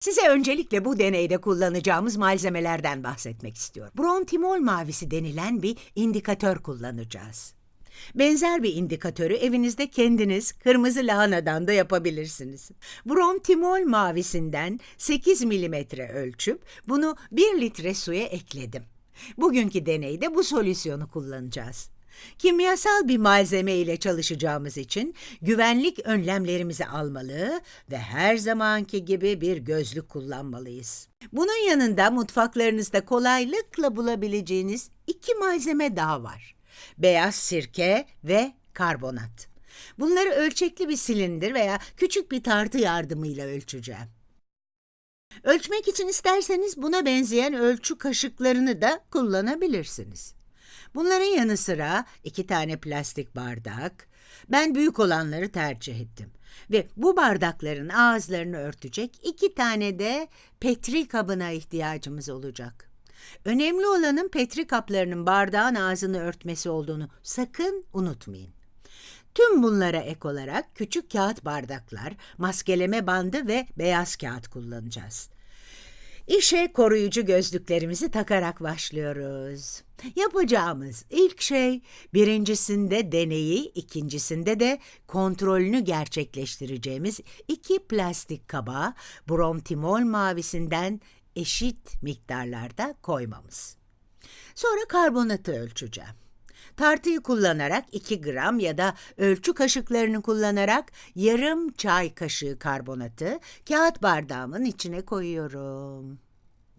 Size öncelikle bu deneyde kullanacağımız malzemelerden bahsetmek istiyorum. Brontimol mavisi denilen bir indikatör kullanacağız. Benzer bir indikatörü evinizde kendiniz kırmızı lahanadan da yapabilirsiniz. Brontimol mavisinden 8 milimetre ölçüp bunu 1 litre suya ekledim. Bugünkü deneyde bu solüsyonu kullanacağız. Kimyasal bir malzeme ile çalışacağımız için güvenlik önlemlerimizi almalı ve her zamanki gibi bir gözlük kullanmalıyız. Bunun yanında mutfaklarınızda kolaylıkla bulabileceğiniz iki malzeme daha var. Beyaz sirke ve karbonat. Bunları ölçekli bir silindir veya küçük bir tartı yardımıyla ölçeceğim. Ölçmek için isterseniz buna benzeyen ölçü kaşıklarını da kullanabilirsiniz. Bunların yanı sıra iki tane plastik bardak. Ben büyük olanları tercih ettim. Ve bu bardakların ağızlarını örtecek iki tane de petri kabına ihtiyacımız olacak. Önemli olanın petri kaplarının bardağın ağzını örtmesi olduğunu sakın unutmayın. Tüm bunlara ek olarak küçük kağıt bardaklar, maskeleme bandı ve beyaz kağıt kullanacağız. İşe koruyucu gözlüklerimizi takarak başlıyoruz. Yapacağımız ilk şey birincisinde deneyi, ikincisinde de kontrolünü gerçekleştireceğimiz iki plastik kaba bromtimol mavisinden eşit miktarlarda koymamız. Sonra karbonatı ölçeceğim. Tartıyı kullanarak 2 gram ya da ölçü kaşıklarını kullanarak yarım çay kaşığı karbonatı kağıt bardağımın içine koyuyorum.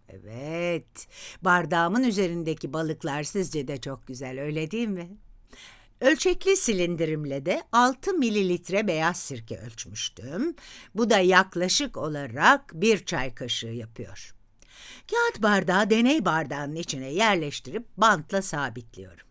Evet, bardağımın üzerindeki balıklar sizce de çok güzel öyle değil mi? Ölçekli silindirimle de 6 mililitre beyaz sirke ölçmüştüm. Bu da yaklaşık olarak bir çay kaşığı yapıyor. Kağıt bardağı deney bardağının içine yerleştirip bantla sabitliyorum.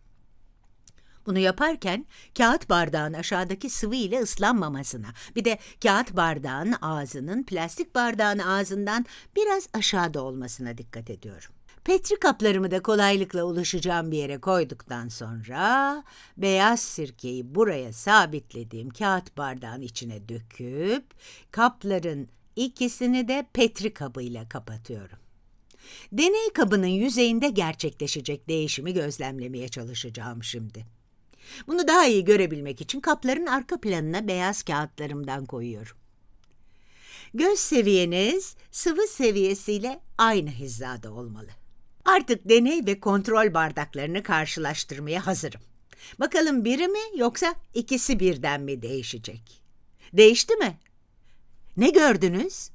Bunu yaparken kağıt bardağın aşağıdaki sıvı ile ıslanmamasına, bir de kağıt bardağın ağzının plastik bardağın ağzından biraz aşağıda olmasına dikkat ediyorum. Petri kaplarımı da kolaylıkla ulaşacağım bir yere koyduktan sonra beyaz sirkeyi buraya sabitlediğim kağıt bardağın içine döküp kapların ikisini de petri kabıyla kapatıyorum. Deney kabının yüzeyinde gerçekleşecek değişimi gözlemlemeye çalışacağım şimdi. Bunu daha iyi görebilmek için kapların arka planına beyaz kağıtlarımdan koyuyorum. Göz seviyeniz sıvı seviyesiyle aynı hizada olmalı. Artık deney ve kontrol bardaklarını karşılaştırmaya hazırım. Bakalım biri mi yoksa ikisi birden mi değişecek? Değişti mi? Ne gördünüz?